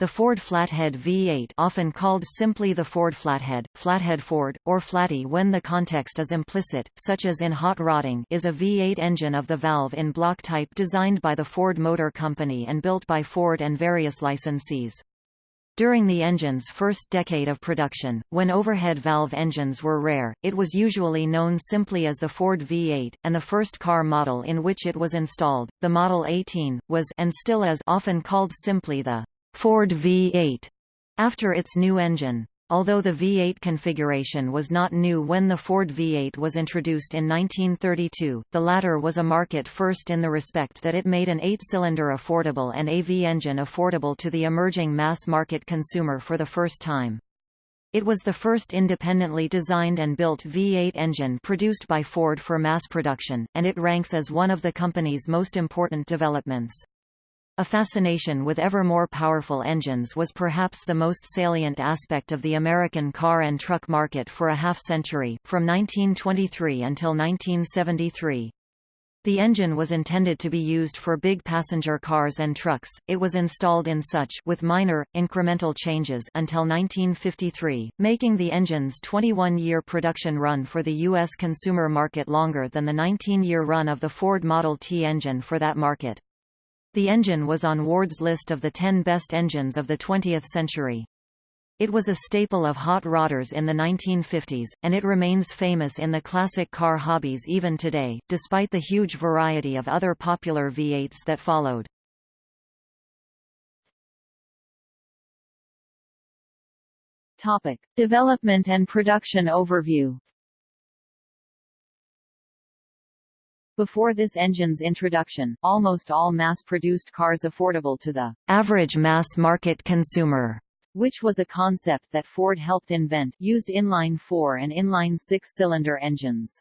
The Ford Flathead V8 often called simply the Ford Flathead, Flathead Ford, or Flatty when the context is implicit, such as in hot rodding is a V8 engine of the valve-in-block type designed by the Ford Motor Company and built by Ford and various licensees. During the engine's first decade of production, when overhead valve engines were rare, it was usually known simply as the Ford V8, and the first car model in which it was installed, the Model 18, was and still is often called simply the Ford V8 after its new engine. Although the V8 configuration was not new when the Ford V8 was introduced in 1932, the latter was a market first in the respect that it made an eight-cylinder affordable and AV engine affordable to the emerging mass-market consumer for the first time. It was the first independently designed and built V8 engine produced by Ford for mass production, and it ranks as one of the company's most important developments. A fascination with ever more powerful engines was perhaps the most salient aspect of the American car and truck market for a half-century, from 1923 until 1973. The engine was intended to be used for big passenger cars and trucks. It was installed in such with minor incremental changes until 1953, making the engine's 21-year production run for the US consumer market longer than the 19-year run of the Ford Model T engine for that market. The engine was on Ward's list of the 10 best engines of the 20th century. It was a staple of hot rodders in the 1950s, and it remains famous in the classic car hobbies even today, despite the huge variety of other popular V8s that followed. Topic. Development and production overview Before this engine's introduction, almost all mass-produced cars affordable to the average mass-market consumer which was a concept that Ford helped invent used inline-four and inline-six-cylinder engines.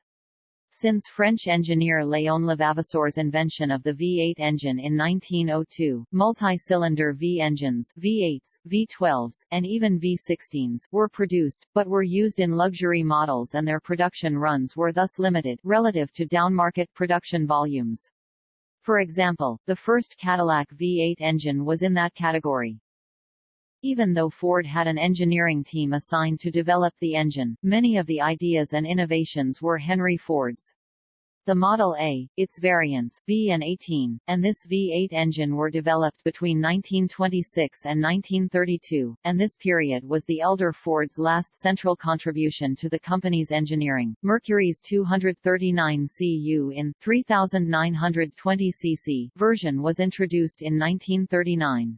Since French engineer Léon Levavasseur's invention of the V8 engine in 1902, multi-cylinder V engines V8s, V12s, and even V16s were produced, but were used in luxury models and their production runs were thus limited relative to downmarket production volumes. For example, the first Cadillac V8 engine was in that category. Even though Ford had an engineering team assigned to develop the engine, many of the ideas and innovations were Henry Ford's. The Model A, its variants, B and 18, and this V8 engine were developed between 1926 and 1932, and this period was the elder Ford's last central contribution to the company's engineering. Mercury's 239 cu in 3920 cc version was introduced in 1939.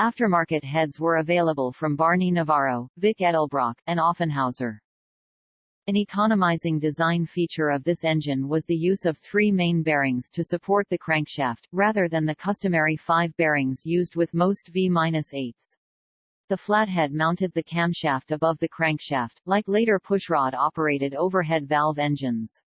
Aftermarket heads were available from Barney Navarro, Vic Edelbrock, and Offenhauser. An economizing design feature of this engine was the use of three main bearings to support the crankshaft, rather than the customary five bearings used with most V-8s. The flathead mounted the camshaft above the crankshaft, like later pushrod-operated overhead valve engines.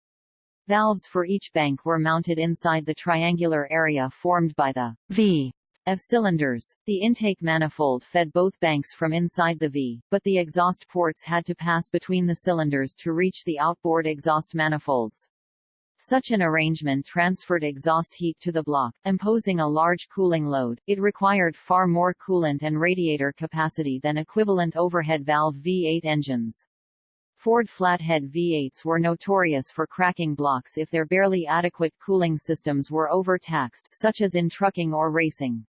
Valves for each bank were mounted inside the triangular area formed by the V of cylinders. The intake manifold fed both banks from inside the V, but the exhaust ports had to pass between the cylinders to reach the outboard exhaust manifolds. Such an arrangement transferred exhaust heat to the block, imposing a large cooling load. It required far more coolant and radiator capacity than equivalent overhead valve V8 engines. Ford flathead V8s were notorious for cracking blocks if their barely adequate cooling systems were overtaxed, such as in trucking or racing.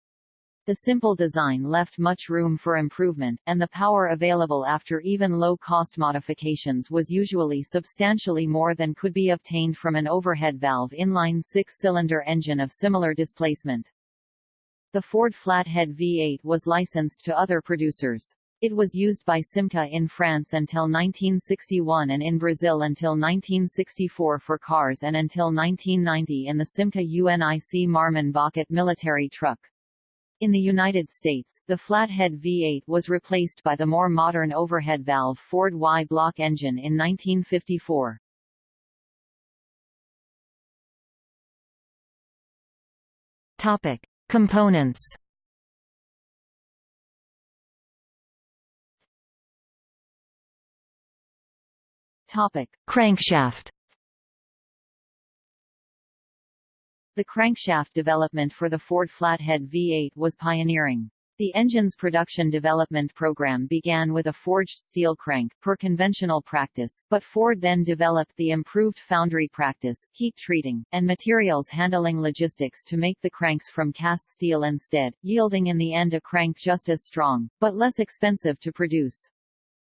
The simple design left much room for improvement, and the power available after even low-cost modifications was usually substantially more than could be obtained from an overhead valve inline six-cylinder engine of similar displacement. The Ford Flathead V8 was licensed to other producers. It was used by Simca in France until 1961 and in Brazil until 1964 for cars and until 1990 in the Simca UNIC Marmon Bocquet military truck. In the United States, the flathead V8 was replaced by the more modern overhead valve Ford Y block engine in 1954. Topic: Components. Topic: Crankshaft. The crankshaft development for the Ford Flathead V8 was pioneering. The engine's production development program began with a forged steel crank, per conventional practice, but Ford then developed the improved foundry practice, heat treating, and materials handling logistics to make the cranks from cast steel instead, yielding in the end a crank just as strong, but less expensive to produce.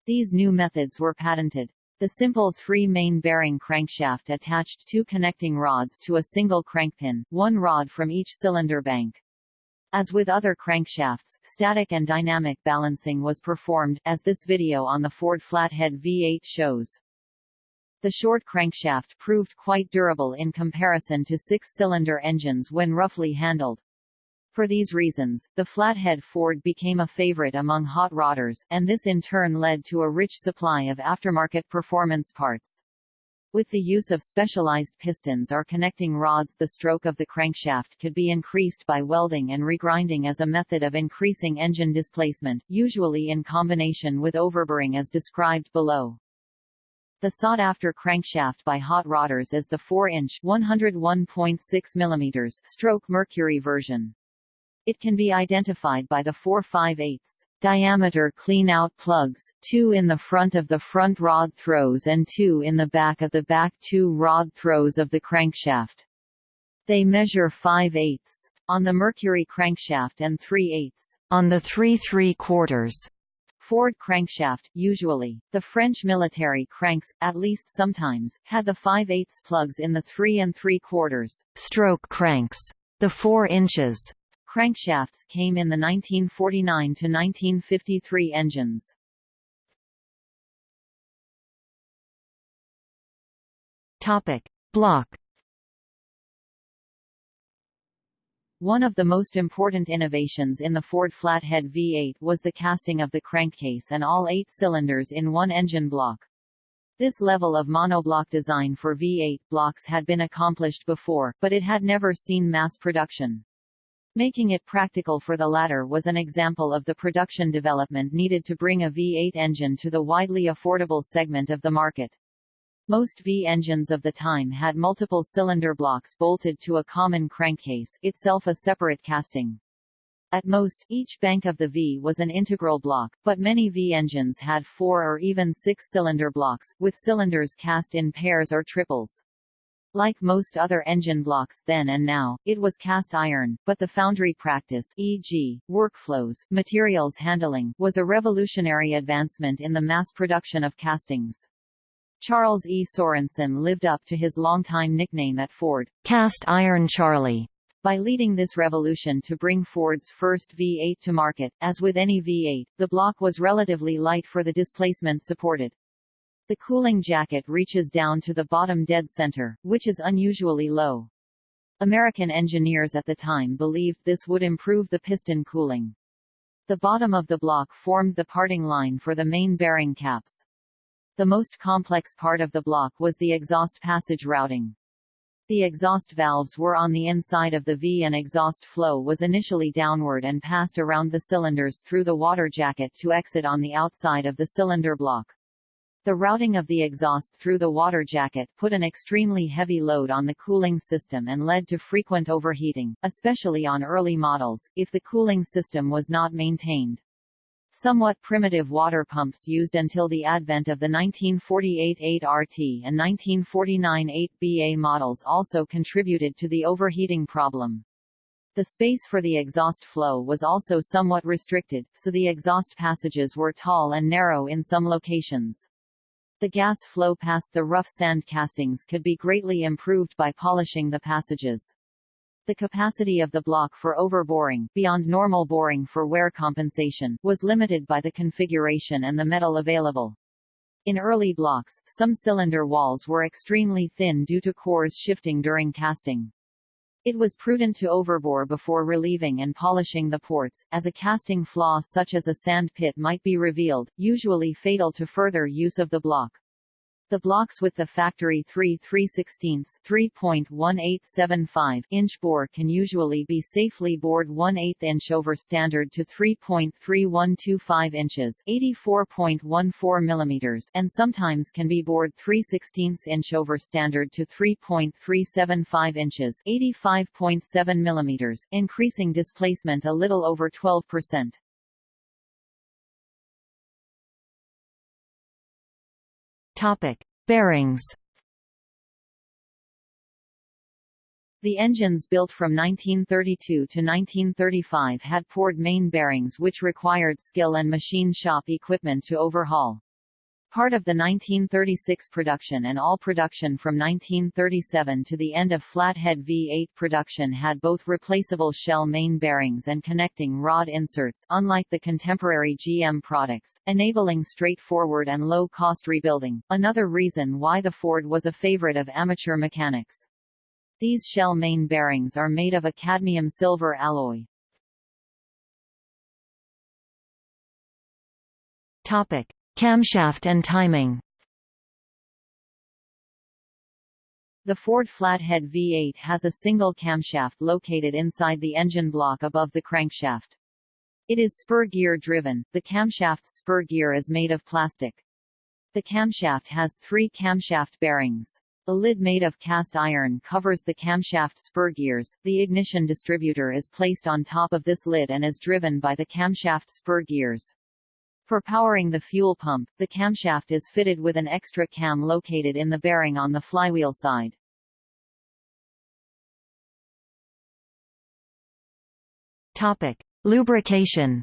These new methods were patented. The simple three-main bearing crankshaft attached two connecting rods to a single crankpin, one rod from each cylinder bank. As with other crankshafts, static and dynamic balancing was performed, as this video on the Ford Flathead V8 shows. The short crankshaft proved quite durable in comparison to six-cylinder engines when roughly handled. For these reasons, the flathead Ford became a favorite among hot rodders, and this in turn led to a rich supply of aftermarket performance parts. With the use of specialized pistons or connecting rods the stroke of the crankshaft could be increased by welding and regrinding as a method of increasing engine displacement, usually in combination with overboring as described below. The sought-after crankshaft by hot rodders is the 4-inch (101.6 mm) stroke Mercury version. It can be identified by the 4 5 8 diameter clean-out plugs, two in the front of the front rod throws and two in the back of the back two rod throws of the crankshaft. They measure 5 8 on the Mercury crankshaft and 3 8 on the 3 3 quarters. Ford crankshaft, usually. The French military cranks, at least sometimes, had the 5 8 plugs in the 3 and 3 quarters. Stroke cranks. The 4 inches Crankshafts came in the 1949–1953 engines. Block One of the most important innovations in the Ford Flathead V8 was the casting of the crankcase and all eight cylinders in one engine block. This level of monoblock design for V8 blocks had been accomplished before, but it had never seen mass production. Making it practical for the latter was an example of the production development needed to bring a V8 engine to the widely affordable segment of the market. Most V engines of the time had multiple cylinder blocks bolted to a common crankcase itself a separate casting. At most, each bank of the V was an integral block, but many V engines had four or even six cylinder blocks, with cylinders cast in pairs or triples. Like most other engine blocks then and now, it was cast iron, but the foundry practice e.g., workflows, materials handling was a revolutionary advancement in the mass production of castings. Charles E. Sorensen lived up to his longtime nickname at Ford, Cast Iron Charlie, by leading this revolution to bring Ford's first V8 to market. As with any V8, the block was relatively light for the displacement supported. The cooling jacket reaches down to the bottom dead center, which is unusually low. American engineers at the time believed this would improve the piston cooling. The bottom of the block formed the parting line for the main bearing caps. The most complex part of the block was the exhaust passage routing. The exhaust valves were on the inside of the V and exhaust flow was initially downward and passed around the cylinders through the water jacket to exit on the outside of the cylinder block. The routing of the exhaust through the water jacket put an extremely heavy load on the cooling system and led to frequent overheating, especially on early models, if the cooling system was not maintained. Somewhat primitive water pumps used until the advent of the 1948 8RT and 1949 8BA models also contributed to the overheating problem. The space for the exhaust flow was also somewhat restricted, so the exhaust passages were tall and narrow in some locations. The gas flow past the rough sand castings could be greatly improved by polishing the passages. The capacity of the block for overboring, beyond normal boring for wear compensation, was limited by the configuration and the metal available. In early blocks, some cylinder walls were extremely thin due to cores shifting during casting. It was prudent to overbore before relieving and polishing the ports, as a casting flaw such as a sand pit might be revealed, usually fatal to further use of the block. The blocks with the factory 3 316 3.1875 inch bore can usually be safely bored 1 8 inch over standard to 3.3125 inches 84.14 millimeters and sometimes can be bored 3 16 inch over standard to 3.375 inches 85.7 millimeters, increasing displacement a little over 12%. Topic: Bearings. The engines built from 1932 to 1935 had poured main bearings which required skill and machine shop equipment to overhaul. Part of the 1936 production and all production from 1937 to the end of flathead V8 production had both replaceable shell main bearings and connecting rod inserts unlike the contemporary GM products, enabling straightforward and low-cost rebuilding, another reason why the Ford was a favorite of amateur mechanics. These shell main bearings are made of a cadmium-silver alloy. Topic. Camshaft and timing The Ford Flathead V8 has a single camshaft located inside the engine block above the crankshaft. It is spur gear driven, the camshaft's spur gear is made of plastic. The camshaft has three camshaft bearings. A lid made of cast iron covers the camshaft spur gears. The ignition distributor is placed on top of this lid and is driven by the camshaft spur gears. For powering the fuel pump, the camshaft is fitted with an extra cam located in the bearing on the flywheel side. Topic: Lubrication.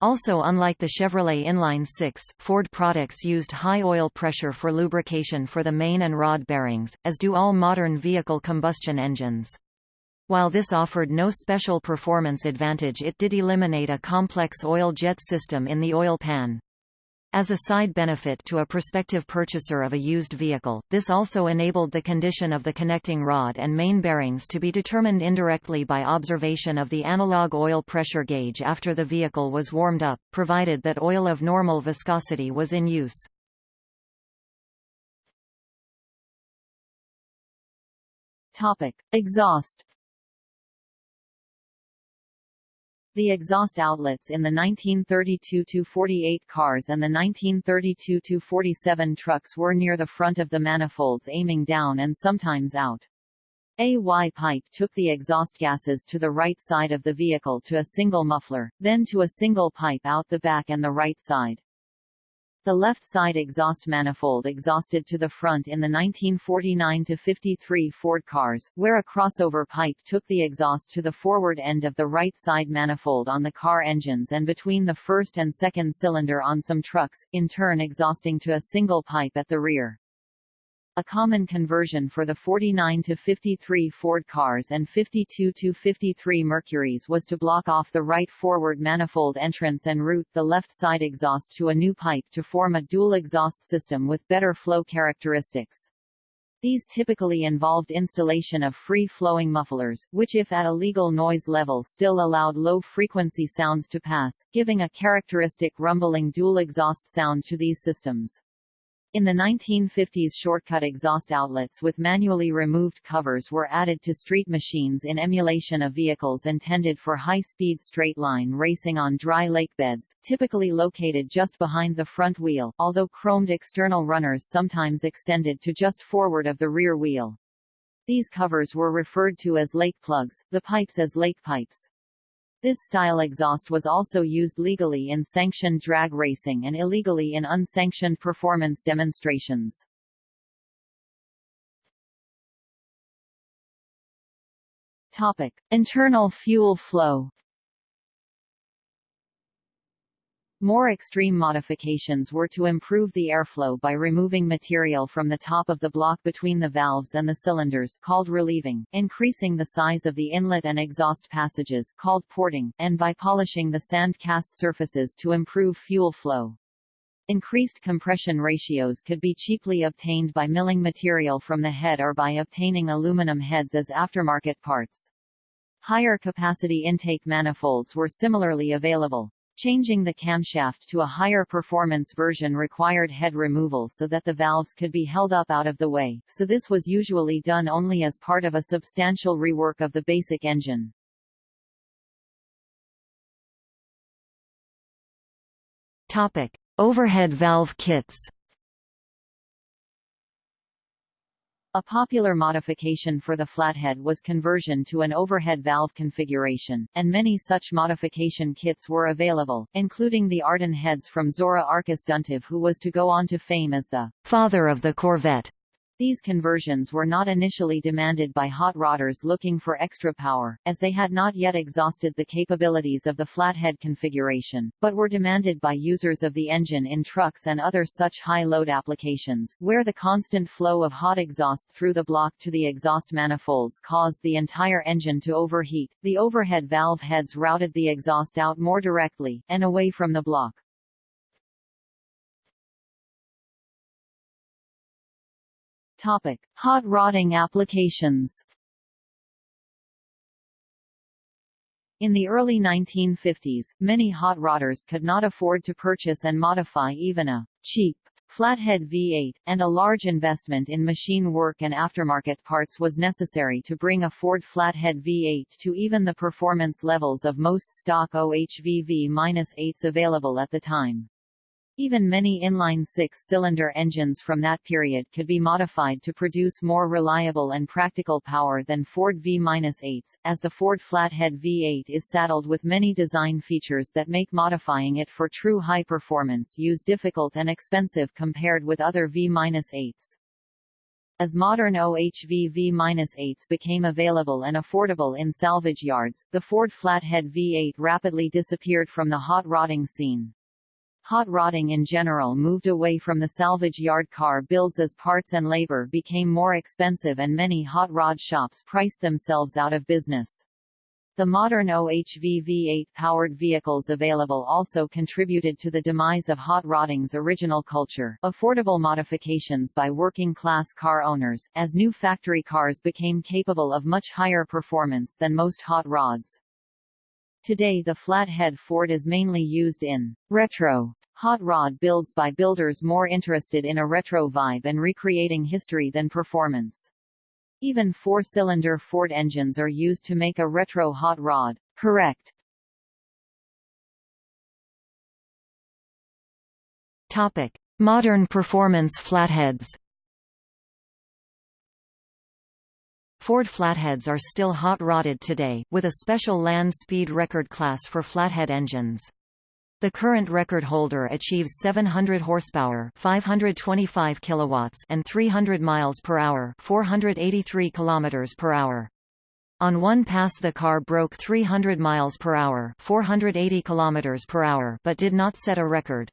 Also unlike the Chevrolet Inline 6, Ford products used high oil pressure for lubrication for the main and rod bearings, as do all modern vehicle combustion engines. While this offered no special performance advantage it did eliminate a complex oil jet system in the oil pan. As a side benefit to a prospective purchaser of a used vehicle, this also enabled the condition of the connecting rod and main bearings to be determined indirectly by observation of the analog oil pressure gauge after the vehicle was warmed up, provided that oil of normal viscosity was in use. Topic: Exhaust The exhaust outlets in the 1932-48 cars and the 1932-47 trucks were near the front of the manifolds aiming down and sometimes out. A Y pipe took the exhaust gases to the right side of the vehicle to a single muffler, then to a single pipe out the back and the right side. The left side exhaust manifold exhausted to the front in the 1949-53 Ford cars, where a crossover pipe took the exhaust to the forward end of the right side manifold on the car engines and between the first and second cylinder on some trucks, in turn exhausting to a single pipe at the rear. A common conversion for the 49 to 53 Ford cars and 52 to 53 Mercurys was to block off the right forward manifold entrance and route the left side exhaust to a new pipe to form a dual exhaust system with better flow characteristics. These typically involved installation of free-flowing mufflers, which if at a legal noise level still allowed low-frequency sounds to pass, giving a characteristic rumbling dual exhaust sound to these systems. In the 1950s shortcut exhaust outlets with manually removed covers were added to street machines in emulation of vehicles intended for high-speed straight-line racing on dry lake beds, typically located just behind the front wheel, although chromed external runners sometimes extended to just forward of the rear wheel. These covers were referred to as lake plugs, the pipes as lake pipes. This style exhaust was also used legally in sanctioned drag racing and illegally in unsanctioned performance demonstrations. Topic: Internal fuel flow. More extreme modifications were to improve the airflow by removing material from the top of the block between the valves and the cylinders called relieving, increasing the size of the inlet and exhaust passages called porting, and by polishing the sand cast surfaces to improve fuel flow. Increased compression ratios could be cheaply obtained by milling material from the head or by obtaining aluminum heads as aftermarket parts. Higher capacity intake manifolds were similarly available. Changing the camshaft to a higher performance version required head removal so that the valves could be held up out of the way, so this was usually done only as part of a substantial rework of the basic engine. Topic: Overhead valve kits. A popular modification for the flathead was conversion to an overhead valve configuration, and many such modification kits were available, including the Ardun heads from Zora Arkus Duntov who was to go on to fame as the father of the Corvette. These conversions were not initially demanded by hot rodders looking for extra power, as they had not yet exhausted the capabilities of the flathead configuration, but were demanded by users of the engine in trucks and other such high-load applications, where the constant flow of hot exhaust through the block to the exhaust manifolds caused the entire engine to overheat. The overhead valve heads routed the exhaust out more directly, and away from the block. Topic: Hot rodding applications. In the early 1950s, many hot rodders could not afford to purchase and modify even a cheap flathead V8, and a large investment in machine work and aftermarket parts was necessary to bring a Ford flathead V8 to even the performance levels of most stock OHVV-8s available at the time. Even many inline six-cylinder engines from that period could be modified to produce more reliable and practical power than Ford V-8s, as the Ford Flathead V8 is saddled with many design features that make modifying it for true high performance use difficult and expensive compared with other V-8s. As modern OHV V-8s became available and affordable in salvage yards, the Ford Flathead V8 rapidly disappeared from the hot rodding scene. Hot rodding in general moved away from the salvage yard car builds as parts and labor became more expensive and many hot rod shops priced themselves out of business. The modern OHV V8 powered vehicles available also contributed to the demise of hot rodding's original culture, affordable modifications by working-class car owners, as new factory cars became capable of much higher performance than most hot rods. Today the flathead Ford is mainly used in retro hot rod builds by builders more interested in a retro vibe and recreating history than performance. Even four-cylinder Ford engines are used to make a retro hot rod. Correct. Topic: Modern performance flatheads. Ford flatheads are still hot-rodded today, with a special land speed record class for flathead engines. The current record holder achieves 700 horsepower, 525 kilowatts, and 300 miles per hour, 483 kilometers per hour. On one pass the car broke 300 miles per hour, 480 kilometers per hour, but did not set a record.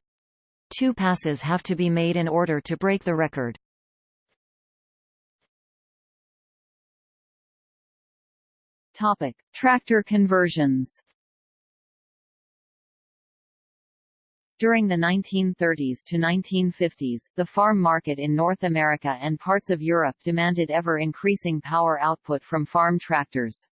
Two passes have to be made in order to break the record. Topic: Tractor conversions. During the 1930s to 1950s, the farm market in North America and parts of Europe demanded ever-increasing power output from farm tractors.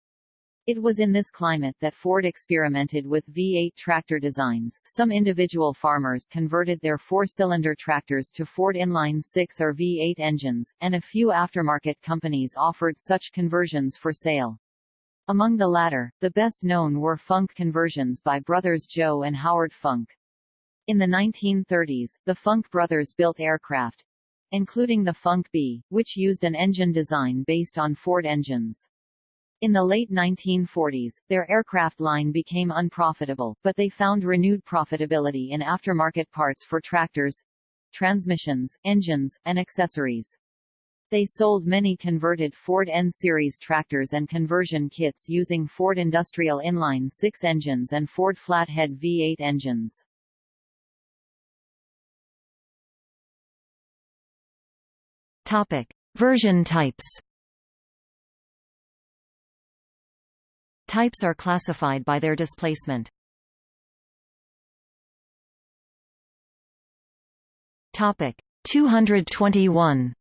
It was in this climate that Ford experimented with V8 tractor designs. Some individual farmers converted their four-cylinder tractors to Ford inline 6 or V8 engines, and a few aftermarket companies offered such conversions for sale. Among the latter, the best known were Funk conversions by brothers Joe and Howard Funk. In the 1930s, the Funk brothers built aircraft, including the Funk B, which used an engine design based on Ford engines. In the late 1940s, their aircraft line became unprofitable, but they found renewed profitability in aftermarket parts for tractors, transmissions, engines, and accessories. They sold many converted Ford N-Series tractors and conversion kits using Ford Industrial Inline 6 engines and Ford Flathead V8 engines. Topic: Version types. Types are classified by their displacement. Topic: 221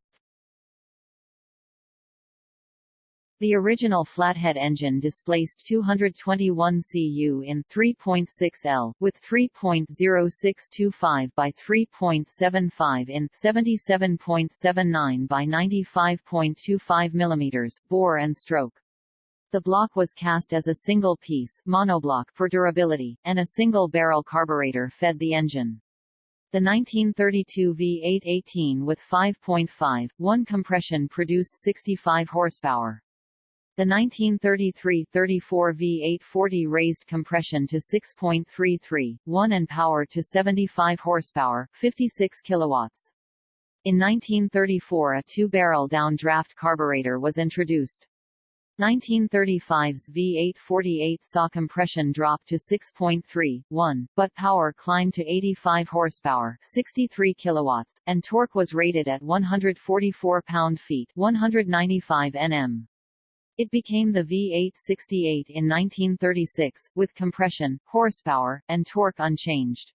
The original flathead engine displaced 221 cu in 3.6 L, with 3.0625 by 3.75 in 77.79 by 95.25 mm bore and stroke. The block was cast as a single piece monoblock for durability, and a single barrel carburetor fed the engine. The 1932 V818 with 5.5, 1 compression produced 65 horsepower. The 1933-34 V840 raised compression to 6.33, 1 and power to 75 horsepower, 56 kilowatts. In 1934 a two-barrel down-draft carburetor was introduced. 1935's V848 saw compression drop to 6.3, 1, but power climbed to 85 horsepower, 63 kilowatts, and torque was rated at 144 pound-feet, 195 Nm. It became the V868 in 1936, with compression, horsepower, and torque unchanged.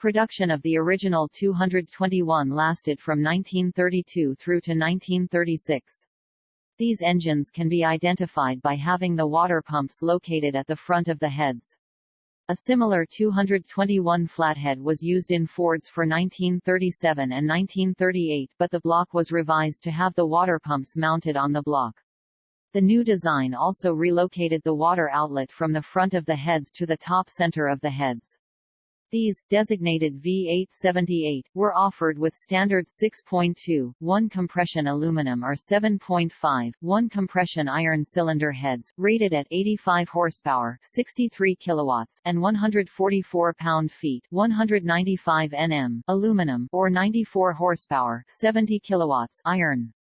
Production of the original 221 lasted from 1932 through to 1936. These engines can be identified by having the water pumps located at the front of the heads. A similar 221 flathead was used in Fords for 1937 and 1938 but the block was revised to have the water pumps mounted on the block. The new design also relocated the water outlet from the front of the heads to the top center of the heads. These, designated V878, were offered with standard 6.2, 1 compression aluminum or 7.5, 1 compression iron cylinder heads, rated at 85 horsepower 63 kilowatts and 144 pound-feet 195 Nm aluminum or 94 horsepower 70 kilowatts iron.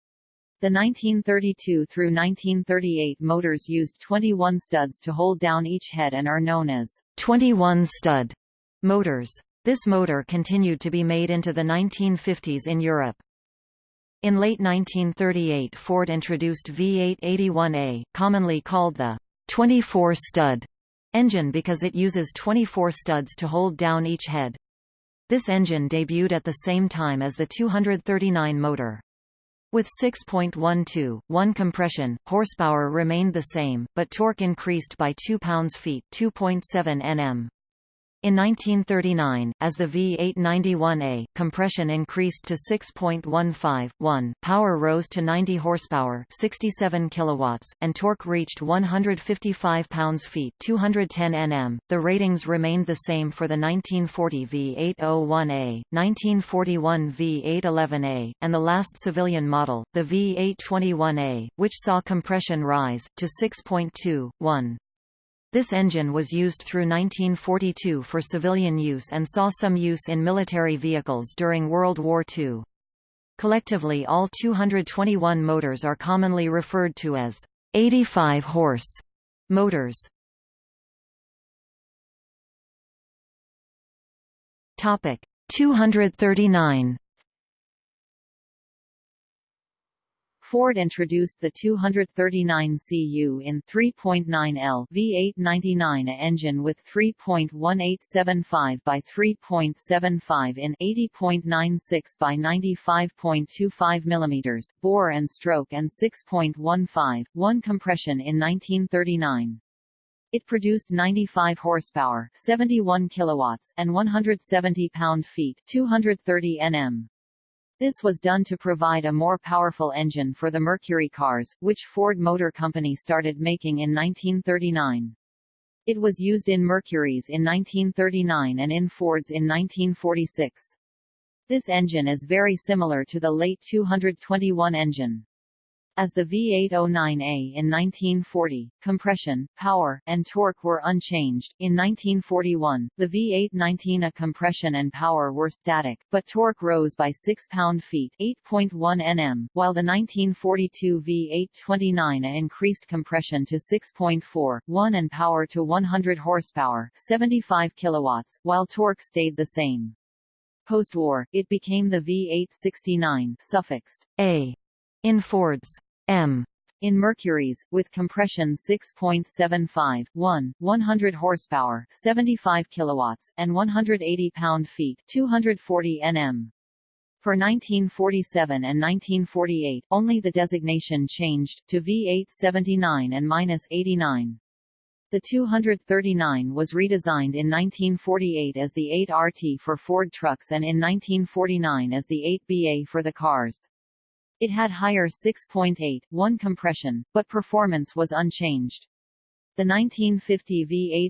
The 1932 through 1938 motors used 21 studs to hold down each head and are known as 21 stud motors. This motor continued to be made into the 1950s in Europe. In late 1938 Ford introduced V881A, commonly called the 24-stud engine because it uses 24 studs to hold down each head. This engine debuted at the same time as the 239 motor. With 6.12, 1 compression, horsepower remained the same, but torque increased by 2 pounds-feet 2.7 Nm. In 1939, as the V891A, compression increased to 6.15, 1, power rose to 90 horsepower 67 kilowatts, and torque reached 155 pounds-feet 210 Nm. The ratings remained the same for the 1940 V801A, 1941 V811A, and the last civilian model, the V821A, which saw compression rise, to 6.2, 1. This engine was used through 1942 for civilian use and saw some use in military vehicles during World War II. Collectively all 221 motors are commonly referred to as 85 horse motors. Topic 239 Ford introduced the 239 cu in 3.9L V899 engine with 3.1875 by 3.75 in 80.96 by 95.25 mm bore and stroke and 6.15, 1 compression in 1939. It produced 95 horsepower, 71 kilowatts, and 170 pound-feet, 230 Nm. This was done to provide a more powerful engine for the Mercury cars, which Ford Motor Company started making in 1939. It was used in Mercurys in 1939 and in Fords in 1946. This engine is very similar to the late 221 engine. As the V809A in 1940, compression, power, and torque were unchanged. In 1941, the V819A compression and power were static, but torque rose by 6 pound-feet (8.1 Nm), while the 1942 V829A increased compression to 6.4, and power to 100 horsepower, 75 kilowatts, while torque stayed the same. Post-war, it became the V869 suffixed A in Fords. M in Mercury's, with compression 6.75, 1, 100 horsepower, 75 kilowatts, and 180 pound-feet, 240 Nm. For 1947 and 1948, only the designation changed, to V879 and 89. The 239 was redesigned in 1948 as the 8RT for Ford trucks and in 1949 as the 8BA for the cars. It had higher 6.8-1 compression, but performance was unchanged. The 1950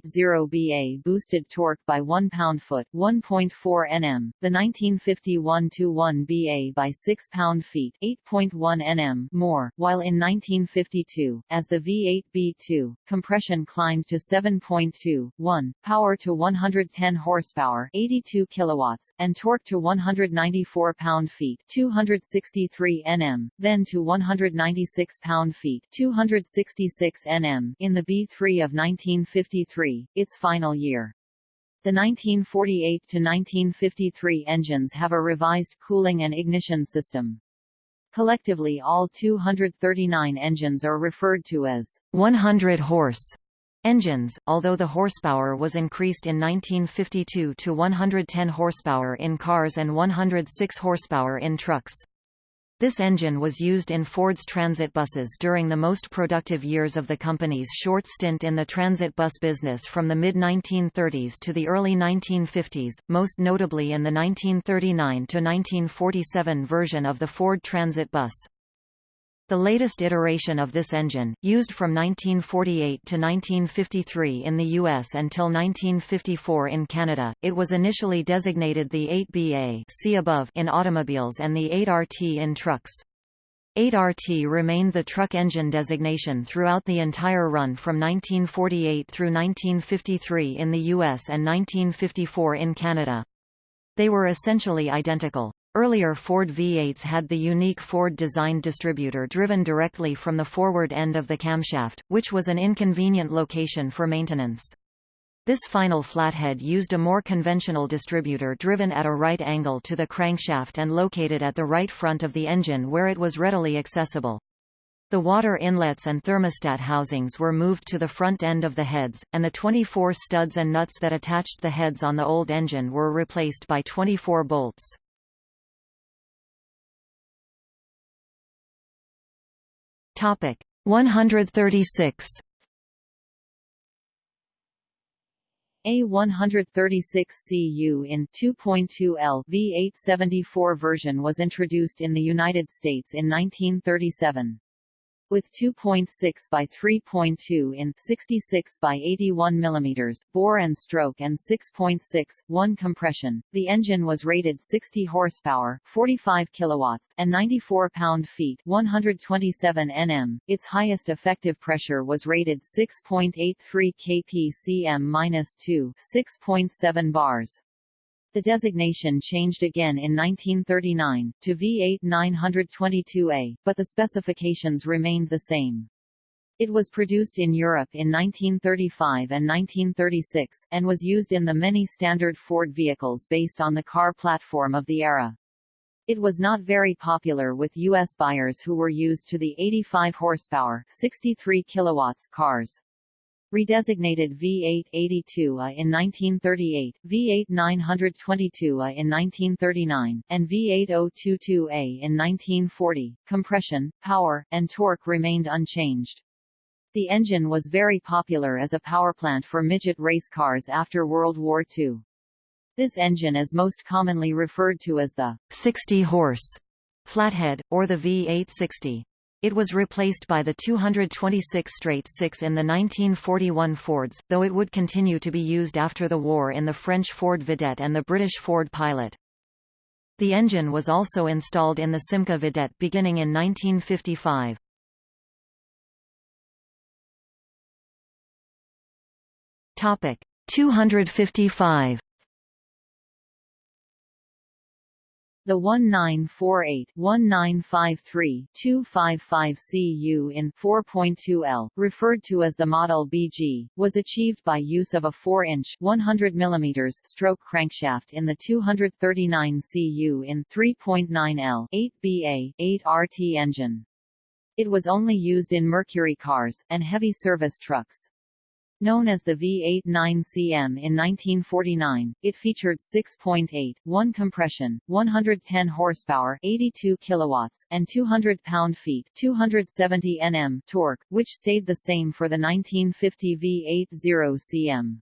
V80BA boosted torque by 1 pound-foot, 1.4 Nm, the 1950 121BA by 6 pound-feet, 8.1 Nm more, while in 1952, as the V8B2, compression climbed to 7.2, 1, power to 110 horsepower, 82 kilowatts, and torque to 194 pound-feet, 263 Nm, then to 196 pound-feet, 266 Nm in the B3 3 of 1953, its final year. The 1948–1953 engines have a revised cooling and ignition system. Collectively all 239 engines are referred to as 100 horse engines, although the horsepower was increased in 1952 to 110 horsepower in cars and 106 horsepower in trucks. This engine was used in Ford's transit buses during the most productive years of the company's short stint in the transit bus business from the mid-1930s to the early 1950s, most notably in the 1939–1947 version of the Ford Transit bus. The latest iteration of this engine, used from 1948 to 1953 in the US until 1954 in Canada, it was initially designated the 8BA see above in automobiles and the 8RT in trucks. 8RT remained the truck engine designation throughout the entire run from 1948 through 1953 in the US and 1954 in Canada. They were essentially identical. Earlier Ford V8s had the unique Ford-designed distributor driven directly from the forward end of the camshaft, which was an inconvenient location for maintenance. This final flathead used a more conventional distributor driven at a right angle to the crankshaft and located at the right front of the engine where it was readily accessible. The water inlets and thermostat housings were moved to the front end of the heads, and the 24 studs and nuts that attached the heads on the old engine were replaced by 24 bolts. Topic 136 A 136 CU in 2.2L V874 version was introduced in the United States in 1937 with 2.6 by 3.2 in 66 by 81 mm bore and stroke and 6.6 1 compression. The engine was rated 60 horsepower, 45 kilowatts, and 94 pound-feet, 127 Nm. Its highest effective pressure was rated 6.83 kpcm-2, 6.7 bars. The designation changed again in 1939, to V8 922A, but the specifications remained the same. It was produced in Europe in 1935 and 1936, and was used in the many standard Ford vehicles based on the car platform of the era. It was not very popular with U.S. buyers who were used to the 85 horsepower 63 kilowatts cars. Redesignated V8-82A in 1938, V8-922A in 1939, and V8022A in 1940, compression, power, and torque remained unchanged. The engine was very popular as a powerplant for midget race cars after World War II. This engine is most commonly referred to as the 60-horse flathead, or the V860. It was replaced by the 226 straight 6 in the 1941 Fords, though it would continue to be used after the war in the French Ford Vedette and the British Ford Pilot. The engine was also installed in the Simca Vedette beginning in 1955. Topic 255 The 1948-1953-255 CU in 4.2L, referred to as the Model BG, was achieved by use of a 4-inch (100 mm) stroke crankshaft in the 239 CU in 3.9L 8BA 8RT engine. It was only used in Mercury cars and heavy service trucks. Known as the V8-9CM in 1949, it featured 6.8, 1 compression, 110 horsepower, 82 kilowatts, and 200 pound-feet, 270 Nm torque, which stayed the same for the 1950 V80CM.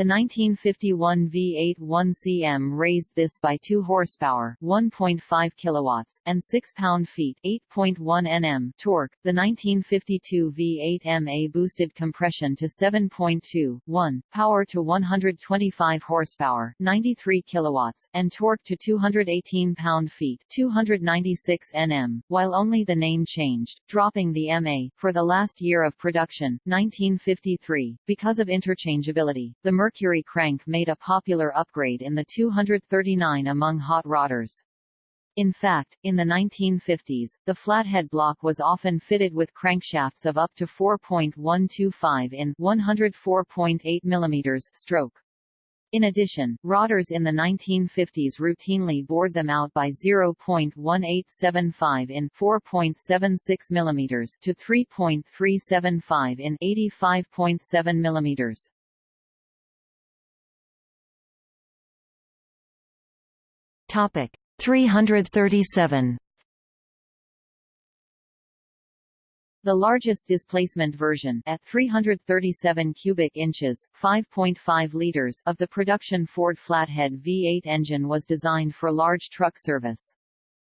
The 1951 V8 1CM raised this by 2 horsepower, 1.5 kilowatts, and 6 pound-feet, 8.1 Nm torque. The 1952 V8 MA boosted compression to 7.2 1 power to 125 horsepower, 93 kilowatts, and torque to 218 pound-feet, 296 Nm, while only the name changed, dropping the MA for the last year of production, 1953, because of interchangeability. The Mercury crank made a popular upgrade in the 239 among hot rodders. In fact, in the 1950s, the flathead block was often fitted with crankshafts of up to 4.125 in 104.8 mm stroke. In addition, rodders in the 1950s routinely bored them out by 0.1875 in 4.76 mm to 3.375 in 85.7 mm. Topic 337 The largest displacement version at 337 cubic inches, 5.5 liters of the production Ford flathead V8 engine was designed for large truck service.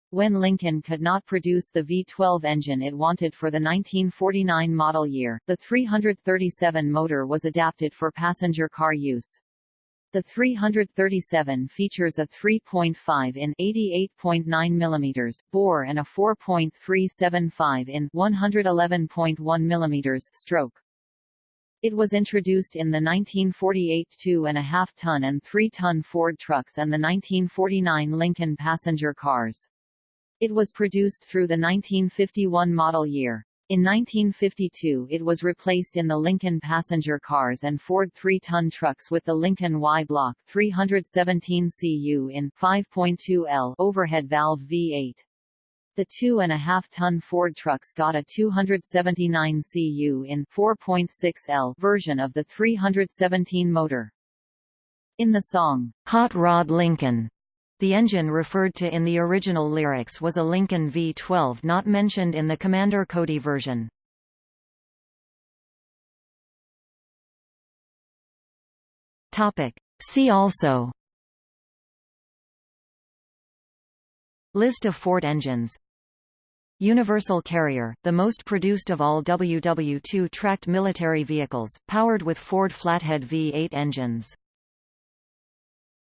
When Lincoln could not produce the V12 engine it wanted for the 1949 model year, the 337 motor was adapted for passenger car use. The 337 features a 3.5 in 88.9 mm bore and a 4.375 in 111.1 mm stroke. It was introduced in the 1948 2.5-ton and 3-ton Ford trucks and the 1949 Lincoln passenger cars. It was produced through the 1951 model year. In 1952 it was replaced in the Lincoln passenger cars and Ford 3-ton trucks with the Lincoln Y Block 317 CU in 5.2 L overhead valve V8. The 2.5-ton Ford trucks got a 279 CU in 4.6 L version of the 317 motor. In the song, Hot Rod Lincoln, the engine referred to in the original lyrics was a Lincoln V12 not mentioned in the Commander Cody version. See also. List of Ford engines. Universal Carrier, the most produced of all WW2 tracked military vehicles, powered with Ford flathead V8 engines